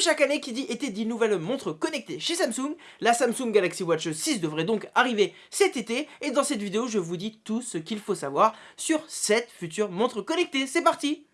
Chaque année qui dit été dit nouvelle montre connectée chez Samsung, la Samsung Galaxy Watch 6 devrait donc arriver cet été et dans cette vidéo je vous dis tout ce qu'il faut savoir sur cette future montre connectée. C'est parti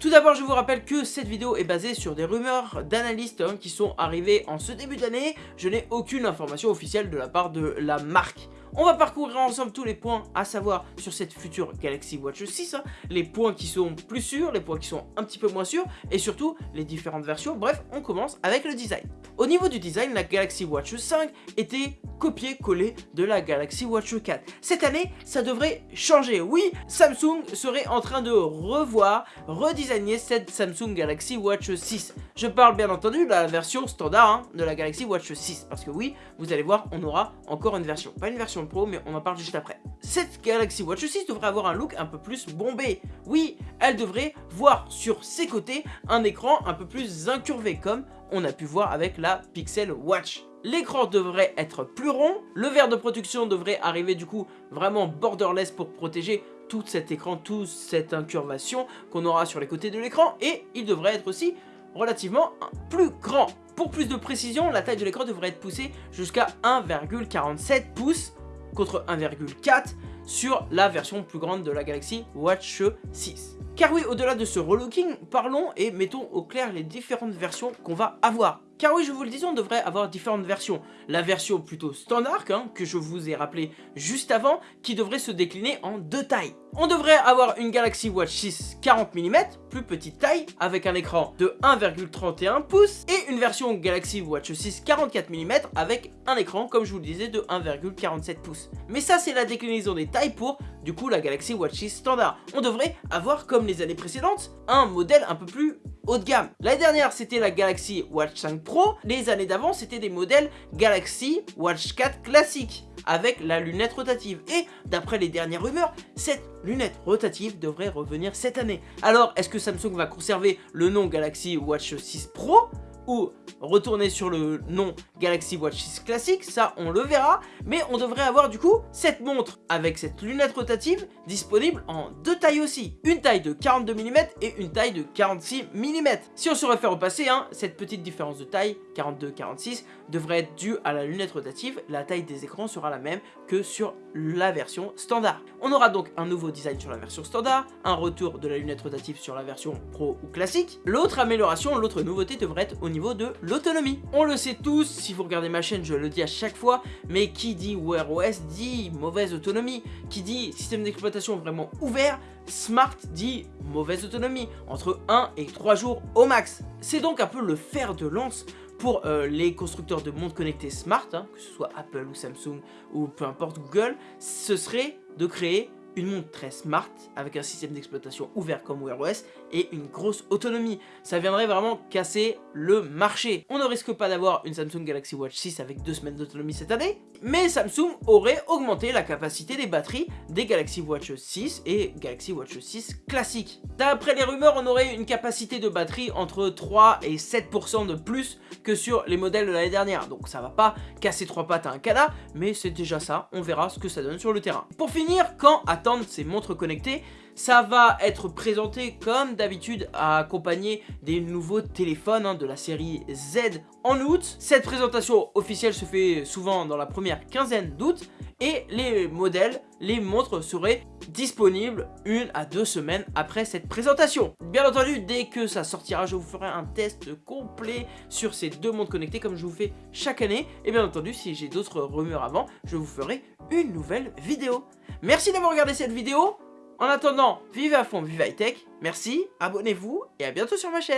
Tout d'abord, je vous rappelle que cette vidéo est basée sur des rumeurs d'analystes hein, qui sont arrivées en ce début d'année. Je n'ai aucune information officielle de la part de la marque. On va parcourir ensemble tous les points à savoir sur cette future Galaxy Watch 6, hein. les points qui sont plus sûrs, les points qui sont un petit peu moins sûrs, et surtout les différentes versions. Bref, on commence avec le design. Au niveau du design, la Galaxy Watch 5 était copié-collé de la Galaxy Watch 4. Cette année, ça devrait changer. Oui, Samsung serait en train de revoir, redesigner cette Samsung Galaxy Watch 6. Je parle bien entendu de la version standard hein, de la Galaxy Watch 6, parce que oui, vous allez voir, on aura encore une version. Pas une version Pro, mais on en parle juste après. Cette Galaxy Watch 6 devrait avoir un look un peu plus bombé. Oui, elle devrait voir sur ses côtés un écran un peu plus incurvé, comme on a pu voir avec la Pixel Watch. L'écran devrait être plus rond, le verre de production devrait arriver du coup vraiment borderless pour protéger tout cet écran, toute cette incurvation qu'on aura sur les côtés de l'écran et il devrait être aussi relativement plus grand. Pour plus de précision, la taille de l'écran devrait être poussée jusqu'à 1,47 pouces contre 1,4 sur la version plus grande de la Galaxy Watch 6. Car oui, au-delà de ce relooking, parlons et mettons au clair les différentes versions qu'on va avoir. Car oui, je vous le disais, on devrait avoir différentes versions. La version plutôt standard, hein, que je vous ai rappelé juste avant, qui devrait se décliner en deux tailles. On devrait avoir une Galaxy Watch 6 40 mm, plus petite taille, avec un écran de 1,31 pouces, et une version Galaxy Watch 6 44 mm avec un écran, comme je vous le disais, de 1,47 pouces. Mais ça, c'est la déclinaison des tailles pour, du coup, la Galaxy Watch 6 standard. On devrait avoir, comme les années précédentes, un modèle un peu plus haut de gamme. L'année dernière, c'était la Galaxy Watch 5 Pro. Les années d'avant, c'était des modèles Galaxy Watch 4 classique avec la lunette rotative. Et d'après les dernières rumeurs, cette lunette rotative devrait revenir cette année. Alors, est-ce que Samsung va conserver le nom Galaxy Watch 6 Pro? Ou retourner sur le nom Galaxy Watch 6 classique, ça on le verra, mais on devrait avoir du coup cette montre avec cette lunette rotative disponible en deux tailles aussi, une taille de 42 mm et une taille de 46 mm. Si on se réfère au passé, hein, cette petite différence de taille, 42-46, devrait être due à la lunette rotative, la taille des écrans sera la même que sur la version standard. On aura donc un nouveau design sur la version standard, un retour de la lunette rotative sur la version pro ou classique. L'autre amélioration, l'autre nouveauté devrait être au niveau de l'autonomie. On le sait tous, si vous regardez ma chaîne, je le dis à chaque fois, mais qui dit Wear OS dit mauvaise autonomie. Qui dit système d'exploitation vraiment ouvert, Smart dit mauvaise autonomie, entre 1 et 3 jours au max. C'est donc un peu le fer de lance pour euh, les constructeurs de montres connectées smart, hein, que ce soit Apple ou Samsung ou peu importe Google, ce serait de créer une montre très smart avec un système d'exploitation ouvert comme Wear OS et une grosse autonomie. Ça viendrait vraiment casser le marché. On ne risque pas d'avoir une Samsung Galaxy Watch 6 avec deux semaines d'autonomie cette année, mais Samsung aurait augmenté la capacité des batteries des Galaxy Watch 6 et Galaxy Watch 6 classique. D'après les rumeurs, on aurait une capacité de batterie entre 3 et 7% de plus que sur les modèles de l'année dernière. Donc ça va pas casser trois pattes à un canard, mais c'est déjà ça. On verra ce que ça donne sur le terrain. Pour finir, quand ces montres connectées ça va être présenté comme d'habitude accompagné des nouveaux téléphones hein, de la série Z en août. Cette présentation officielle se fait souvent dans la première quinzaine d'août et les modèles, les montres seraient disponibles une à deux semaines après cette présentation. Bien entendu, dès que ça sortira, je vous ferai un test complet sur ces deux montres connectées comme je vous fais chaque année. Et bien entendu, si j'ai d'autres rumeurs avant, je vous ferai une nouvelle vidéo. Merci d'avoir regardé cette vidéo. En attendant, vivez à fond, vive high tech, merci, abonnez-vous et à bientôt sur ma chaîne